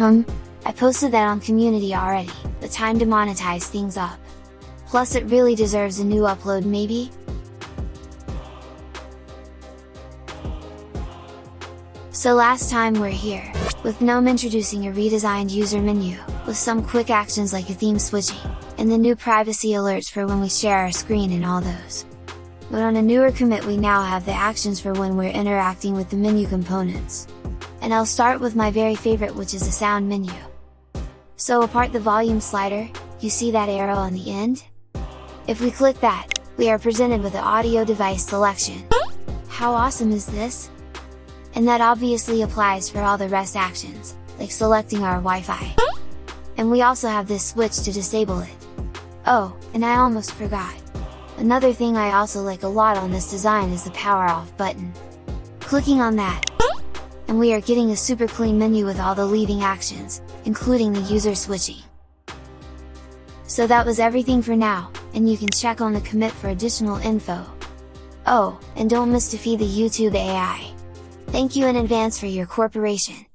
Hmm, I posted that on community already, the time to monetize things up. Plus it really deserves a new upload maybe? So last time we're here, with GNOME introducing a redesigned user menu, with some quick actions like a theme switching, and the new privacy alerts for when we share our screen and all those. But on a newer commit we now have the actions for when we're interacting with the menu components. And I'll start with my very favorite which is the sound menu. So apart the volume slider, you see that arrow on the end? If we click that, we are presented with the audio device selection. How awesome is this? And that obviously applies for all the rest actions, like selecting our Wi-Fi. And we also have this switch to disable it. Oh, and I almost forgot! Another thing I also like a lot on this design is the power off button. Clicking on that, and we are getting a super clean menu with all the leading actions, including the user switching. So that was everything for now, and you can check on the commit for additional info. Oh, and don't miss to feed the YouTube AI! Thank you in advance for your cooperation!